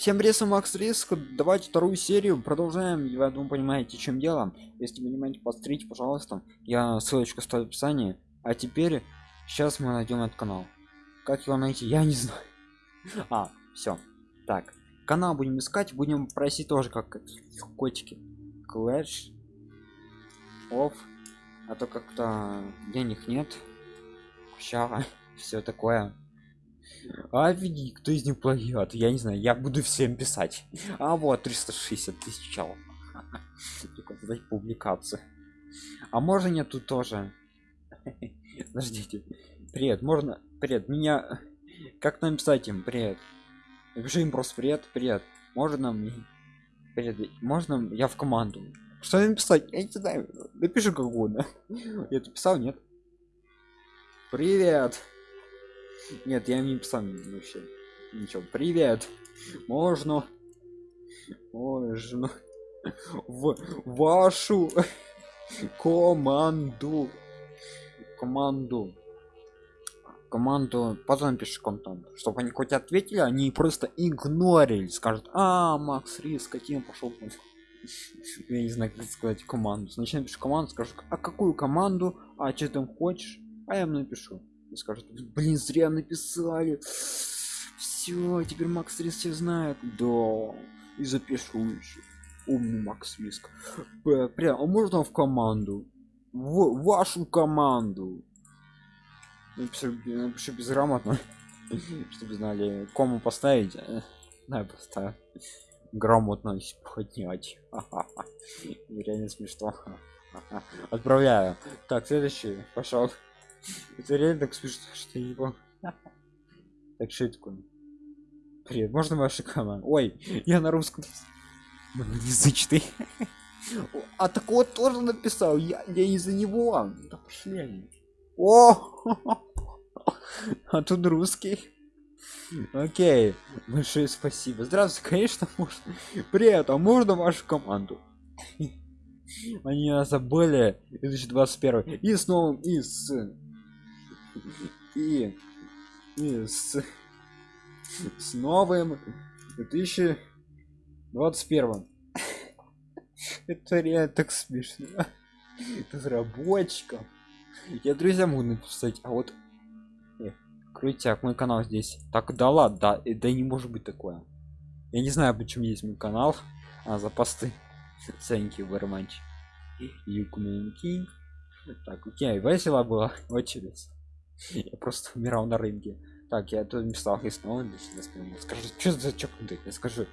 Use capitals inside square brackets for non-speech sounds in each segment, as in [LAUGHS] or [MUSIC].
Всем привет, Макс Риск. Давайте вторую серию продолжаем. Я думаю, понимаете, чем дело. Если вы понимаете, посмотрите, пожалуйста. Я ссылочку ставлю в описании. А теперь сейчас мы найдем этот канал. Как его найти? Я не [LAUGHS] знаю. А, все. Так, канал будем искать, будем просить тоже как котики. Clash of. А то как-то денег нет. Ща, [LAUGHS] все такое. А види, кто из них плагиат? Я не знаю, я буду всем писать. А вот 360 тысяч чел. [LAUGHS] Только публикацию. А можно нет тут тоже? [LAUGHS] Подождите. Привет, можно... Привет, меня... [LAUGHS] Как написать им? Привет. Напиши им просто привет, привет. Можно мне... Привет, можно я в команду? Что написать? Я не знаю. Напиши как угодно. Я это писал, нет? Привет. Нет, я не писал вообще. Ничего. Привет. Можно. Можно. В вашу команду. Команду. Команду. Потом пишешь контент. Чтобы они хоть ответили, они просто игнорили. Скажут, а, Макс Рис, каким пошел я не знаю как сказать команду сначала пишу команду скажу а какую команду а что там хочешь а я им напишу и блин зря написали все теперь макс риск все знает. Да и запишу еще умный макс риск. Прям а можно в команду? В вашу команду. Напишу, напишу безграмотно. [LAUGHS] Чтобы знали кому поставить да поставь грамотно поднять. [LAUGHS] Реально смешно. [LAUGHS] Отправляю. Так следующий пошел это реально так смешно, что его. Так что это такое? Привет, можно ваша команда? Ой, я на русском. Язычный. А так вот тоже написал. Я, я из-за него. Да пошли они. О! А тут русский. Окей, большое спасибо. Здравствуйте, конечно, можно. Привет, а можно вашу команду? Они забыли 2021 и с новым и с и, и с, с новым 2021 это реально так смешно. Разработчикам я друзьям могу написать а вот э, крутяк мой канал здесь. Так да ладно да, да не может быть такое. Я не знаю почему есть мой канал а за посты. Ценки в романчик так окей весело было очередь я [LAUGHS] просто умирал на рынке. Так я тут написал и снова скажу что за чокнутый? Я скажу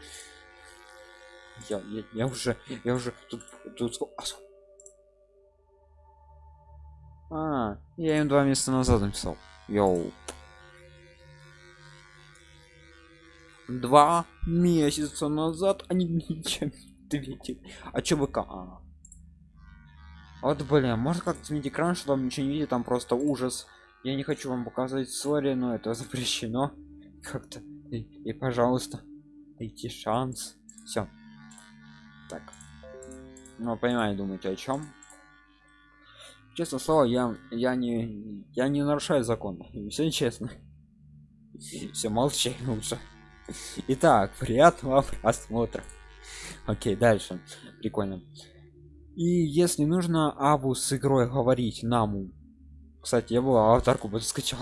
я, я, я уже я уже тут тут а я им два месяца назад написал. Йоу. Два месяца назад они ничем ответили а чё вы а. вот блин может как сменить экран что там ничего не видит там просто ужас я не хочу вам показывать ссоре но это запрещено. Как-то. И, и пожалуйста дайте шанс. Все так. Ну понимаю думаете о чем честно слово я я не я не нарушаю закон. [LAUGHS] Все честно. Все молчи лучше итак приятного просмотра. Окей дальше. Прикольно. И если нужно аву с игрой говорить наму кстати, я был аватарку бы скачал.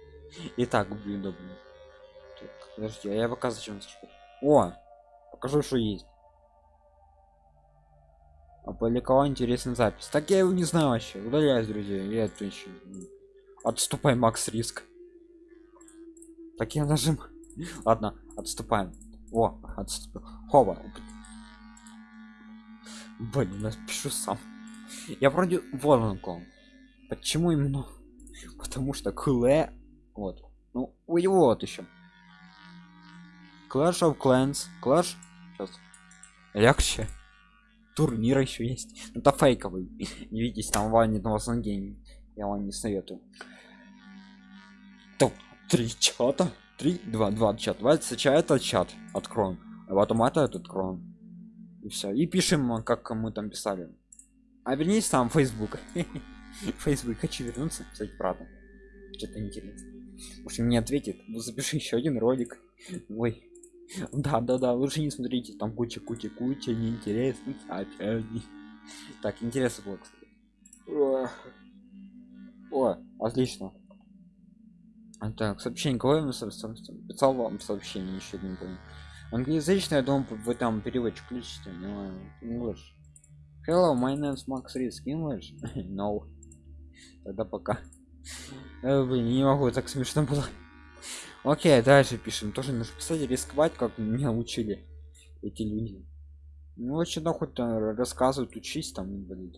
[LAUGHS] Итак, блин, да, блин. Так, подожди, а я показываю, чем скачать. О, покажу, что есть. Опубликовал интересный запись. Так я его не знаю вообще. Удаляюсь, друзья. Я это. Отступай, Макс Риск. Так я нажим. [LAUGHS] Ладно, отступаем. О, отступ. Хова. Блин, напишу сам. Я вроде воронку. Почему именно? Потому что Клэ... Вот. Ну, у него вот еще. Clash of Clans. Clash... Сейчас. Легче. Турнир еще есть. Ну, это фейковый. [LAUGHS] Не видите, там ванит на вас гений. Я вам не советую. Топ. Три чата. Три, два, два чат. Давайте сначала этот чат откроем. А потом это этот откроем. И все. И пишем, как мы там писали. А вернись там Facebook. [LAUGHS] [LAUGHS] Facebook хочу вернуться, кстати, правда. Что-то интересно. В общем, не ответит. Ну, запиши еще один ролик. Ой, Да, да, да, лучше не смотрите, там куча, куча, куча неинтересных сообщений. Так, интересно было, кстати. О, отлично. А, так, сообщение, кого писал вам сообщение, еще не понял. Англоязычный, я думаю, вы там переводчик включите, но English. Hello, my name is Max Risk English. [LAUGHS] no. Тогда пока. Э, блин, не могу, так смешно было. Окей, дальше пишем. Тоже нужно писать, рисковать, как меня учили эти люди. Ну, очень хоть рассказывают, учись там, инвалид.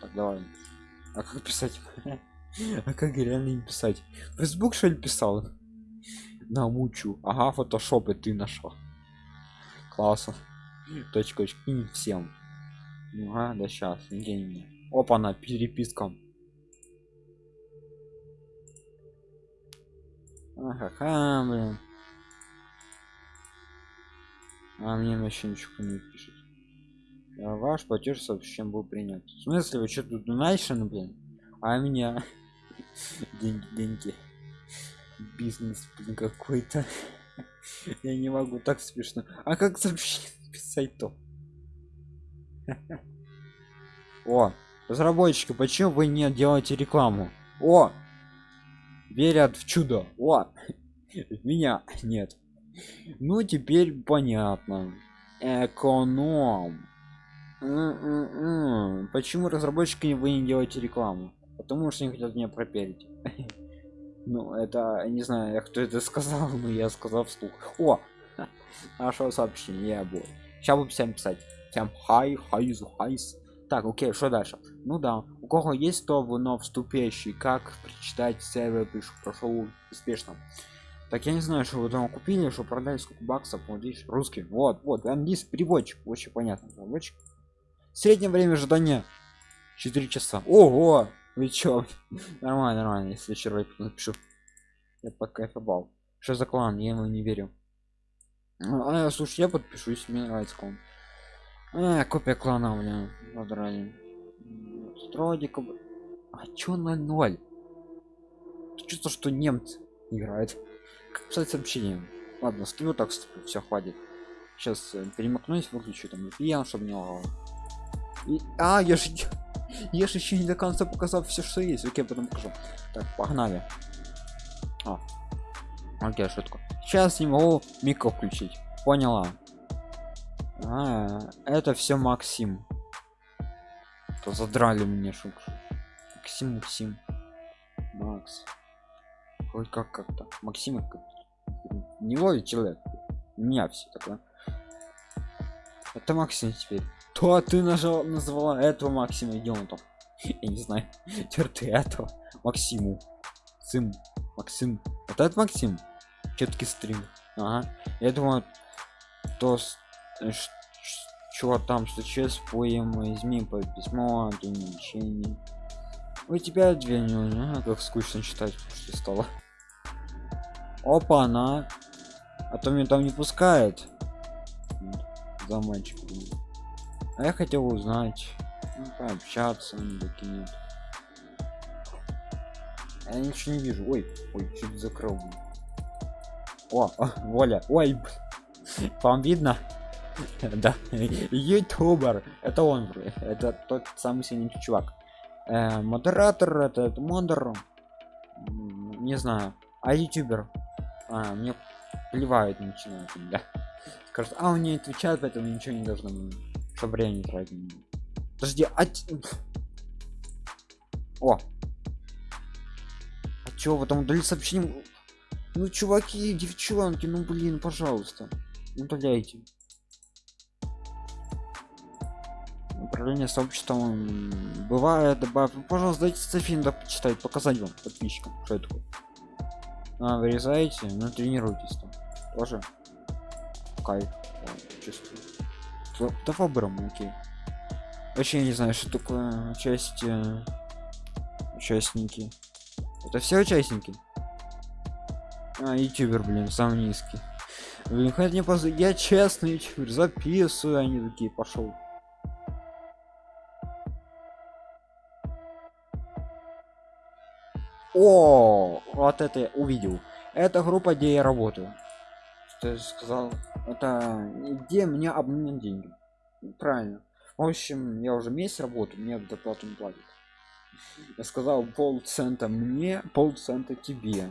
Так, давай. А как писать? [LAUGHS] а как реально им писать? Фейсбук что ли писал? Научу. Ага, фотошоп и ты нашел. Классно. Точка и всем. Ага, да сейчас, не Опа, на перепискам. Ага, блин. А мне вообще ничего не пишет. А ваш платеж сообщением был принят. В смысле, вы что тут ну, блин? А меня [LAUGHS] деньги, деньги. Бизнес, блин, какой-то. [LAUGHS] Я не могу, так смешно. А как сообщение [LAUGHS] писать-то? [LAUGHS] О, разработчики, почему вы не делаете рекламу? О, верят в чудо. О [LAUGHS] меня. [LAUGHS] Нет. Ну теперь понятно. Эконом. М-м-м. почему разработчики вы не делаете рекламу? Потому что не хотят меня проперить ну это не знаю кто это сказал но я сказал вслух. О нашего сообщение я был сейчас буду всем писать всем хай хайзу хайс так окей что дальше? Ну да у кого есть то вновь вступящий. Как прочитать сервер пишу прошел успешно. Так я не знаю что вы там купили что продали сколько баксов вот видишь русский вот вот английский переводчик очень понятно переводчик. Среднее время ожидания 4 часа. Ого! Вы чё? [LAUGHS] Нормально нормально если вчера напишу. Я покайфовал что за клан? Я ему не верю. А, слушай я подпишусь мне нравится клан а, копия клана у меня подрали стройдик а чё 0 чувство что немцы играют как писать сообщение? Ладно стою так стою все хватит. Сейчас э, перемокнусь выключу там VPN чтобы не лагало и а я же я же еще не до конца показал все что есть. Окей потом покажу. Так погнали. А. Окей шутку сейчас не могу микро включить. Поняла а, это все Максим. То задрали мне шук. Максим, Максим. Макс. Хоть как как-то. Максим как не ловит человек. Меня все такое. Это Максим теперь. То ты нажал, назвала этого Максима идиотом. [LAUGHS] Я не знаю. Теперь ты этого. Максиму. Максим. Вот это Максим. Четкий стрим. Ага. Я думаю, то что там случилось поем изми по письмо ограничений у тебя две не как скучно читать что стало опа она а то меня там не пускает. За мальчик а я хотел узнать ну, пообщаться докинет я ничего не вижу. Ой ой чуть закрыл. О, о воля ой вам видно [LAUGHS] да. Ютубер. Это он это тот самый синий чувак. Э, модератор этот модер. Не знаю. А ютубер? А, мне плевает начинает да. Скажет а он не отвечает поэтому ничего не должно чтобы время не тратить. Подожди а о. А чё вы там удалили сообщение? Ну чуваки девчонки ну блин пожалуйста. Удаляйте управление сообществом бывает добавь пожалуйста дайте софин да почитать показать вам подписчикам что это а, вырезаете ну тренируйтесь там. Тоже. Кайф. Чувствую. Да выбором окей. Вообще не знаю что такое часть участники. Это все участники? А ютубер блин самый низкий. Блин хоть не поз... я честный ютубер записываю они такие пошел О, вот это я увидел. это группа где я работаю. Что я сказал это где мне обменять деньги. Правильно. В общем я уже месяц работаю мне доплату не платят. Я сказал полцента мне полцента тебе.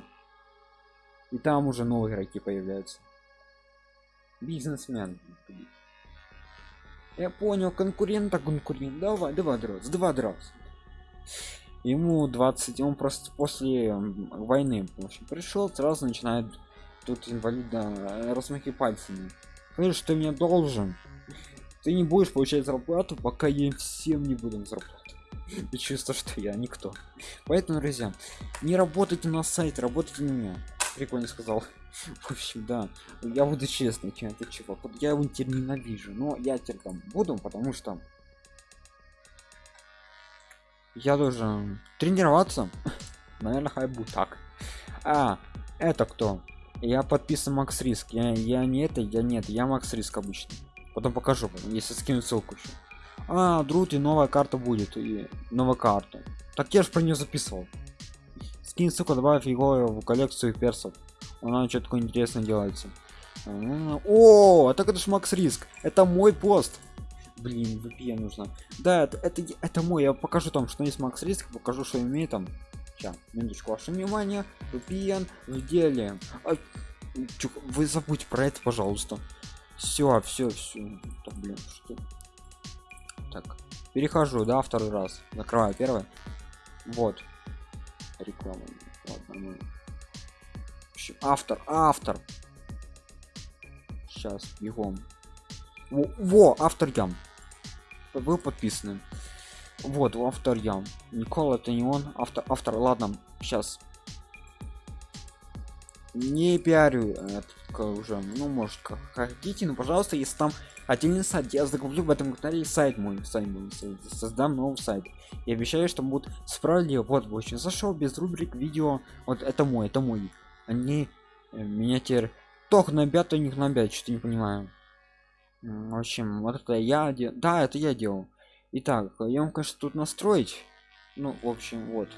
И там уже новые игроки появляются. Бизнесмен. Я понял конкурента конкурент. Давай два драться два драться ему 20 он просто после войны в общем, пришел сразу начинает тут инвалида размахи пальцами. Слышь, ты мне должен. Ты не будешь получать зарплату пока я всем не буду зарплату и чувство что я никто. Поэтому друзья не работайте на сайт работайте на меня. Прикольно сказал. [LAUGHS] В общем да. Я буду честный это чувак. Я его теперь ненавижу но я теперь там буду потому что я должен тренироваться. [LAUGHS] Наверное хай будет так. А это кто? Я подписан макс риск. Я, я не это я нет. Я макс риск обычно потом покажу если скину ссылку еще а друт и новая карта будет и новая карта так я же про нее записывал. Скин ссылку добавив его в коллекцию персов. Она что такое интересно делается. О, так это ж макс риск. Это мой пост блин VPN нужно. Да это, это это мой я покажу там что есть макс риск покажу что имеет там. Сейчас минуточку ваше внимание. VPN в деле а, чё, вы забудьте про это пожалуйста. Все все все так, блин что? Так перехожу да второй раз. Закрываю первый. Вот. Реклама. Ладно, ну. общем, автор автор. Сейчас бегом. Во, во автор ям вы подписаны. Вот автор ям никола это не он. Автор автор ладно сейчас не пиарю это уже. Ну может как хотите но пожалуйста если там отдельный сайт я закуплю в этом канале сайт мой сайт мой создам новый сайт. И обещаю что будут справедливо вот в общем зашел без рубрик видео. Вот это мой это мой. Они меня теперь тох набят у них набят что не понимаю в общем вот это я дел... да это я делал. Итак конечно тут настроить. Ну в общем вот.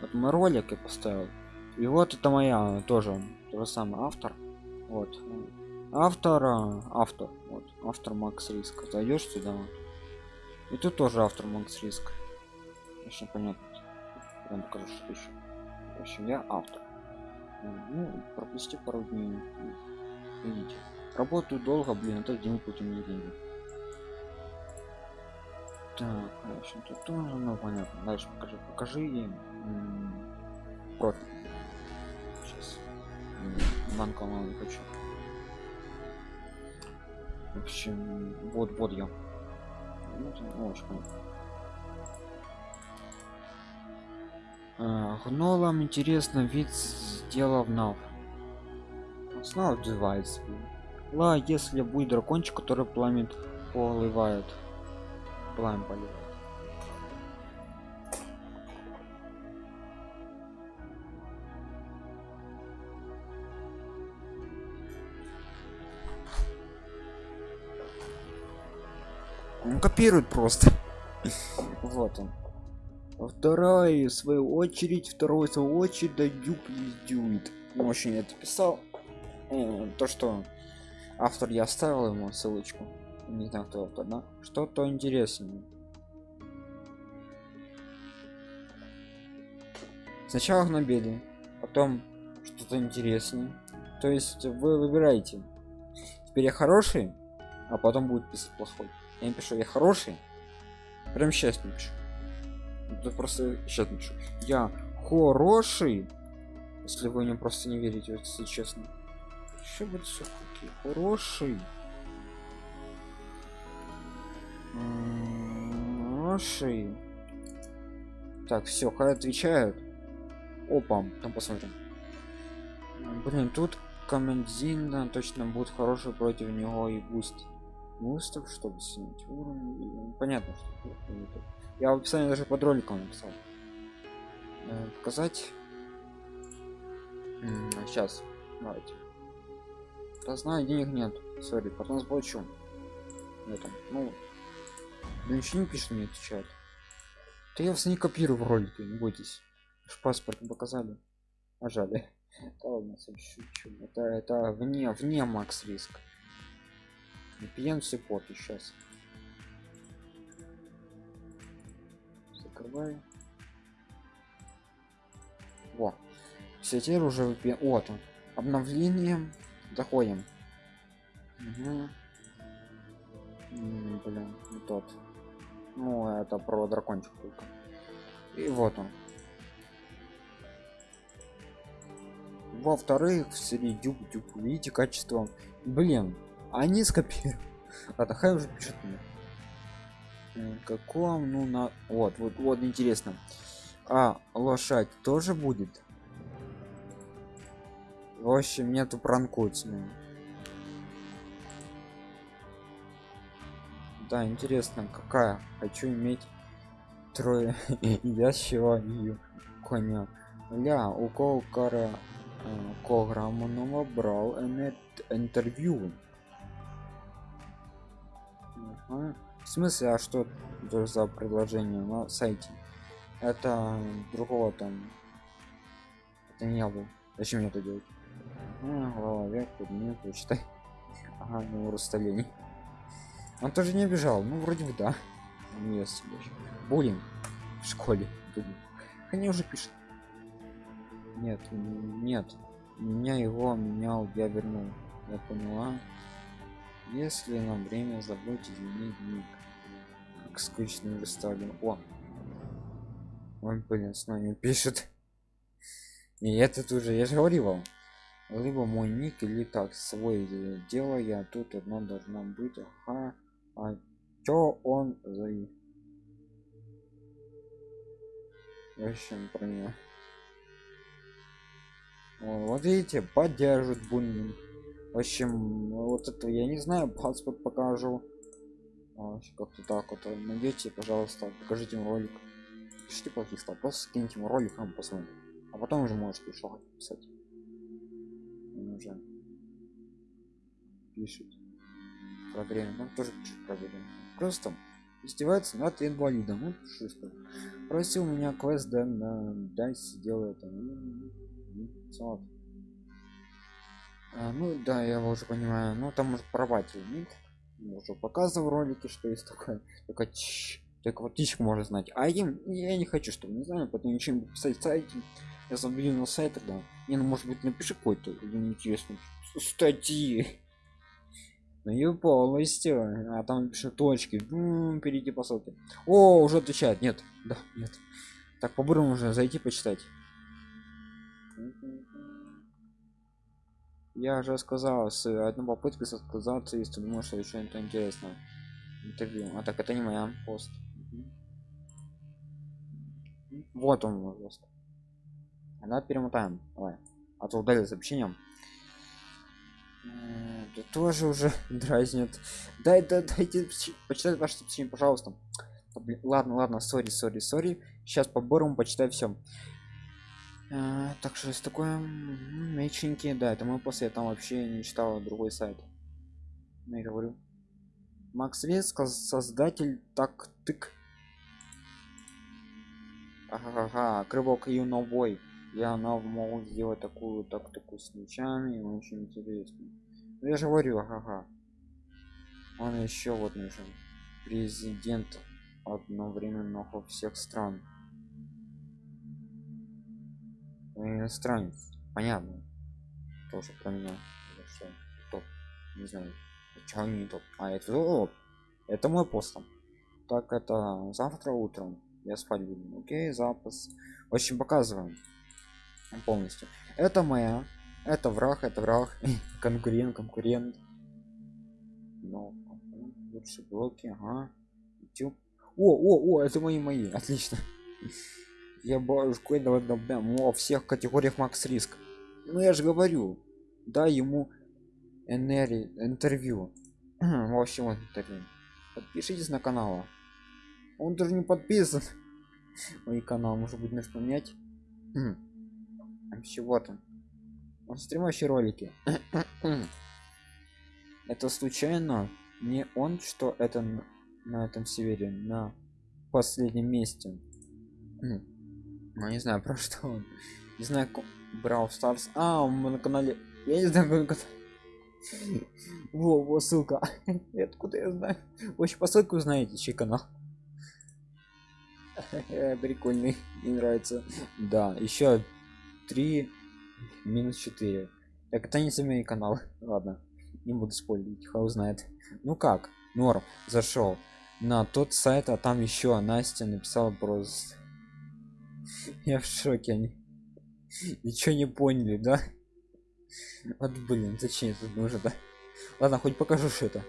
Вот мой ролик я поставил. И вот это моя тоже то же самое автор. Вот. Автора автор. Вот автор макс риск. Зайдешь сюда. И тут тоже автор макс риск. Очень понятно. Я покажу что еще в общем я автор. Ну пропусти пару дней. Видите работаю долго блин это день пути мне деньги так в общем тут тоже ну понятно. Дальше покажи покажи профиль. Сейчас. Банка не хочу. В общем вот вот я. Ну, ну, очень а, гнолам интересно вид сделав нав. Снова девайс ла если будет дракончик который пламя поливает пламя поливает. Он копирует просто. Вот он. Вторая в свою очередь второй в свою очередь да дюк дюет очень это писал. Э, то что автор я оставил ему ссылочку. Не знаю кто автор да что-то интересное. Сначала гнобили потом что-то интереснее то есть вы выбираете. Теперь я хороший а потом будет писать плохой. Я пишу я хороший прям сейчас не пишу. Это просто сейчас напишу я хороший если вы мне просто не верите если честно еще будет все таки хороший хороший. Так все хай отвечают. Опа там посмотрим. Блин тут командин точно будет хороший против него и буст бустов чтобы снять уровень. Понятно что я в описании даже под роликом написал. Э, показать? Сейчас давайте да знаю денег нет. Сори потом заплачу этом ну да ничего не пишет не отвечает да я вас не копирую в ролике не бойтесь. Аж паспорт не показали. Нажали это [LAUGHS] ладно шучу. Это это вне вне макс риск. VPN support сейчас закрываю. Во. Все теперь уже VPN. Вот он обновление заходим. Угу. блин не тот. Ну это про дракончик только. И вот он. Во-вторых в серии дюб дюб видите качество. Блин они скопировали. А хай уже пишет мне. Каком ну на вот вот вот интересно. А лошадь тоже будет в общем нету пранкуют с да интересно какая? Хочу иметь трое [LAUGHS] ящего и коня. Ля у кого кара программного брал интервью? В смысле а что за предложение на сайте? Это другого там это не был зачем мне это делать а, голова вверх подними почитай ага ну расстояние он тоже не обижал ну вроде бы да. Есть буллинг в школе они уже пишут. Нет нет. Меня его менял я вернул. Я поняла. Если нам время изменить дневник как скучно вы стали о! Он блин с нами пишет. И этот уже я же говорил вам либо мой ник или так свой дело я тут одно должно быть. Ага. А чё он за в общем про него вот видите поддержит бунин. В общем вот это я не знаю паспорт покажу. Как-то так вот. Найдете пожалуйста покажите ролик. Пишите плохих слов просто скиньте ему ролик нам посмотрим. А потом уже можете что писать Он уже пишет про время. Там тоже пишет про время. Просто издевается над инвалидом. Ну шустер просил меня квест да на дай сидел это вот. А, ну да я уже понимаю. Ну там может порвать ник уже показывал ролики что есть такое. Только чш, только вот птичку можно знать. А им я не хочу чтобы не знаю потом ничего писать сайте. Я забью на сайт тогда не ну может быть напиши какой-то интересный статьи. [LAUGHS] И полностью а там пишет точки. Ну, перейти по ссылке. О уже отвечает. Нет да нет. Так по уже зайти почитать. Я же сказал с одной попыткой отказаться если думаешь что еще это интересно интервью. А так это не моя. Пост. Вот он пост она перемотаем. Давай. А то удали сообщением. Это тоже уже [LAUGHS] дразнит дай да дайте почитать ваше сообщение пожалуйста. Ладно ладно сори сори сори. Сейчас по борому почитай все а, так что есть такое? Меченький да это мы после там вообще не читал другой сайт. Ну, я говорю. Макс Веско, создатель так тык ага, крывок юновой я нов могу сделать такую так такую с мечами очень интересно. Ну, я же говорю ага он еще вот нужен. Президент одновременно всех стран. Иностранец. Понятно. Тоже про меня. Что топ. Не знаю почему не топ. А это топ. Это мой пост так это завтра утром. Я спать буду. Окей запас. Общем показываем полностью. Это моя это враг это враг [LAUGHS] конкурент конкурент. Но лучше блоки ага. О о о это мои мои отлично. [LAUGHS] Я башкой давай во всех категориях макс риск. Ну я же говорю да ему энергии интервью. В общем вот интервью. Подпишитесь на канал. Он даже не подписан. [LAUGHS] Мой канал может быть нужно поменять [CLEARS THROAT] там он стримающие ролики [COUGHS] это случайно не он что это на этом севере на последнем месте ну не знаю [LAUGHS] про что он не знаю Брау Старс. А, мы на канале. Я не знаю, как это. [LAUGHS] Во, во, ссылка. [LAUGHS] Откуда я знаю? Очень по ссылке узнаете, чей канал. Прикольный, мне нравится. Да, еще 3 минус 4. Так это не семейный канал. Ладно, не буду спорить, хай узнает. Ну как, норм, зашел на тот сайт, а там еще Настя написала просто. [LAUGHS] Я в шоке, они [LAUGHS] ничего не поняли, да? Вот блин, зачем это нужно, да? Ладно, хоть покажу, что это.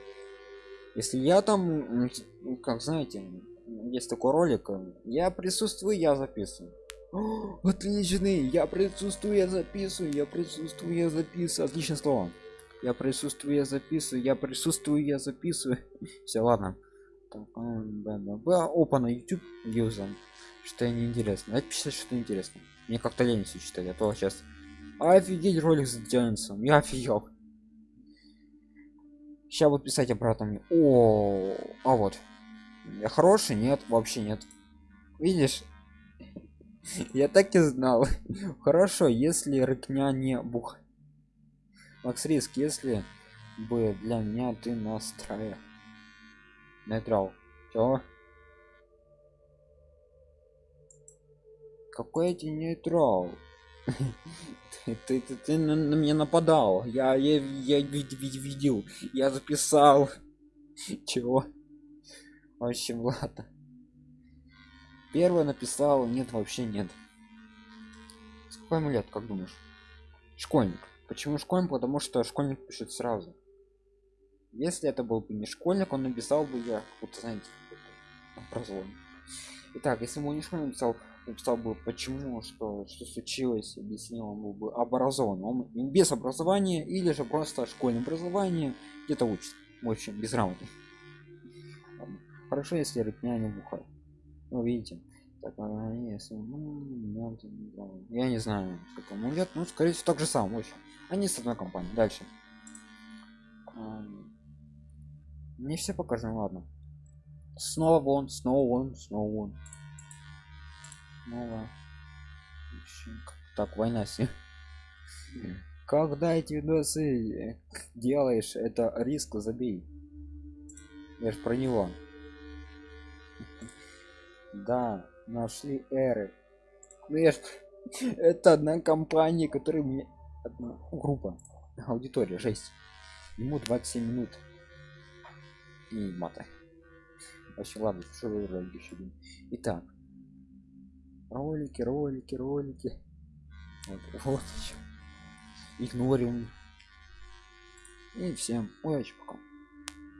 Если я там, как знаете, есть такой ролик, я присутствую, я записываю. О, отличный, я присутствую, я записываю, я присутствую, я записываю. Отличное слово. Я присутствую, я записываю, я присутствую, я записываю. [LAUGHS] Все, ладно. Опа, на YouTube юзом. Что неинтересно. Это писать что интересно. Мне как-то лень все читать, а то сейчас офигеть ролик затянется. Я офигел. Сейчас вот писать обратно. О, а вот. Я хороший? Нет, вообще нет. Видишь? Я так и знал. Хорошо, если рыкня не бух. Макс Риск, если бы для меня ты настраивал. Нейтрал. Все. Какой эти нейтрал? ты, ты, ты, ты на, на меня нападал. Я, я, я вид, вид, видел. Я записал. [LAUGHS] Чего? В общем, ладно. Первое написал, нет, вообще нет. Сколько ему лет, как думаешь? Школьник. Почему школьник? Потому что школьник пишет сразу. Если это был бы не школьник, он написал бы я, вот знаете, образование. Итак, если бы не школьник написал, написал бы почему, что, что случилось, объяснил, он был бы образован. Он без образования или же просто школьное образование где-то учится. В общем, безграмотный. Хорошо, если рытня не бухает. Ну, видите. Так, ну, я не знаю, какому лет, ну, скорее всего, так же сам, общем. Они с одной компанией. Дальше. Не все покажем, ладно. Снова вон, снова вон, снова вон. Снова. Так, война с. Когда эти видосы делаешь, это риск забей. Я ж про него. Да, нашли эры. Ну я ж... [LAUGHS] Это одна компания, которая мне... Одна группа. Аудитория, жесть. Ему 27 минут. И мата. Вообще, ладно, что вы еще Итак. Ролики, ролики, ролики. Вот, [LAUGHS] вот еще. Игнорим. И всем удачи.